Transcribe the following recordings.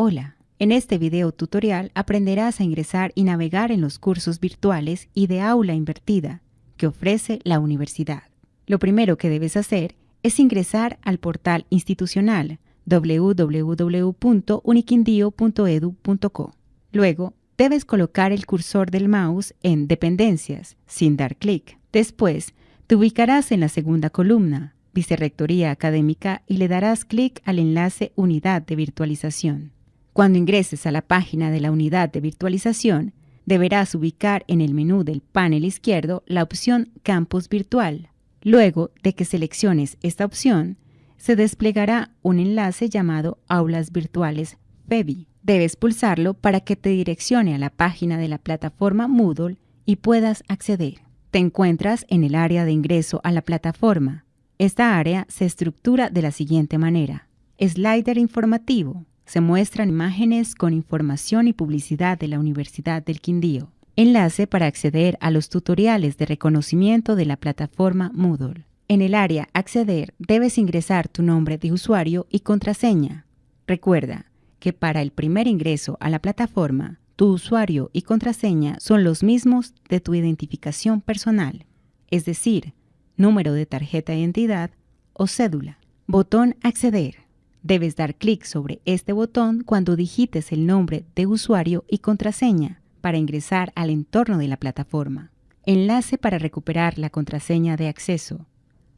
Hola, en este video tutorial aprenderás a ingresar y navegar en los cursos virtuales y de aula invertida que ofrece la universidad. Lo primero que debes hacer es ingresar al portal institucional www.uniquindio.edu.co. Luego, debes colocar el cursor del mouse en Dependencias, sin dar clic. Después, te ubicarás en la segunda columna, Vicerrectoría Académica, y le darás clic al enlace Unidad de Virtualización. Cuando ingreses a la página de la unidad de virtualización, deberás ubicar en el menú del panel izquierdo la opción Campus Virtual. Luego de que selecciones esta opción, se desplegará un enlace llamado Aulas Virtuales FEBI. Debes pulsarlo para que te direccione a la página de la plataforma Moodle y puedas acceder. Te encuentras en el área de ingreso a la plataforma. Esta área se estructura de la siguiente manera. Slider informativo. Se muestran imágenes con información y publicidad de la Universidad del Quindío. Enlace para acceder a los tutoriales de reconocimiento de la plataforma Moodle. En el área Acceder debes ingresar tu nombre de usuario y contraseña. Recuerda, que para el primer ingreso a la plataforma, tu usuario y contraseña son los mismos de tu identificación personal, es decir, número de tarjeta de identidad o cédula. Botón Acceder. Debes dar clic sobre este botón cuando digites el nombre de usuario y contraseña para ingresar al entorno de la plataforma. Enlace para recuperar la contraseña de acceso.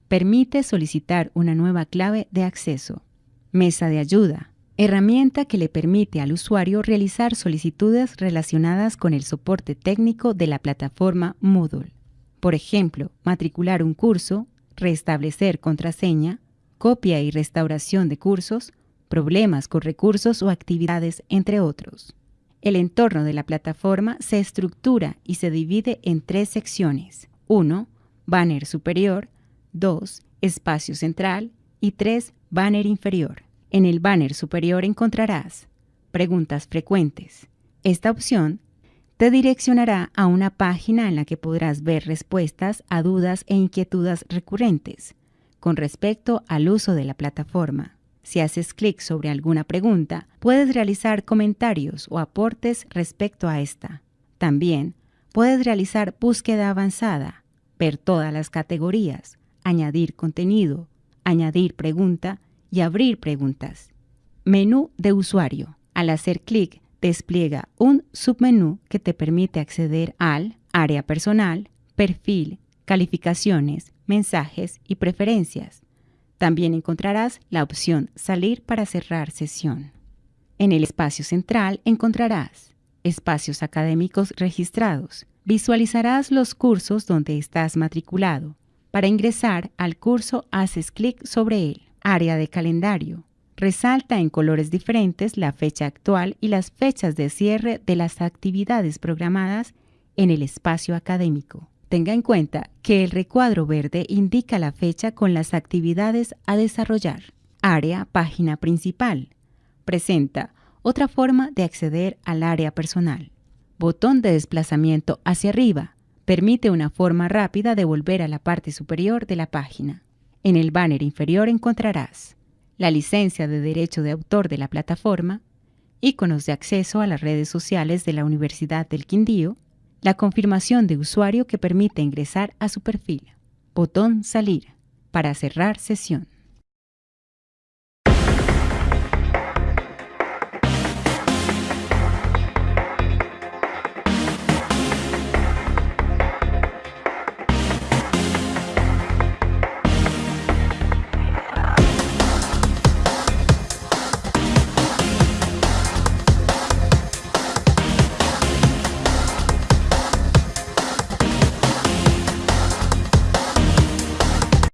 Permite solicitar una nueva clave de acceso. Mesa de ayuda herramienta que le permite al usuario realizar solicitudes relacionadas con el soporte técnico de la plataforma Moodle. Por ejemplo, matricular un curso, restablecer contraseña, copia y restauración de cursos, problemas con recursos o actividades, entre otros. El entorno de la plataforma se estructura y se divide en tres secciones. 1. Banner superior. 2. Espacio central. Y 3. Banner inferior. En el banner superior encontrarás Preguntas frecuentes. Esta opción te direccionará a una página en la que podrás ver respuestas a dudas e inquietudes recurrentes con respecto al uso de la plataforma. Si haces clic sobre alguna pregunta, puedes realizar comentarios o aportes respecto a esta. También puedes realizar búsqueda avanzada, ver todas las categorías, añadir contenido, añadir pregunta y abrir preguntas. Menú de usuario. Al hacer clic, despliega un submenú que te permite acceder al área personal, perfil, calificaciones, mensajes y preferencias. También encontrarás la opción Salir para cerrar sesión. En el espacio central encontrarás espacios académicos registrados. Visualizarás los cursos donde estás matriculado. Para ingresar al curso haces clic sobre él área de calendario. Resalta en colores diferentes la fecha actual y las fechas de cierre de las actividades programadas en el espacio académico. Tenga en cuenta que el recuadro verde indica la fecha con las actividades a desarrollar. Área Página Principal. Presenta otra forma de acceder al área personal. Botón de desplazamiento hacia arriba. Permite una forma rápida de volver a la parte superior de la página. En el banner inferior encontrarás la licencia de derecho de autor de la plataforma, iconos de acceso a las redes sociales de la Universidad del Quindío, la confirmación de usuario que permite ingresar a su perfil, botón Salir para cerrar sesión.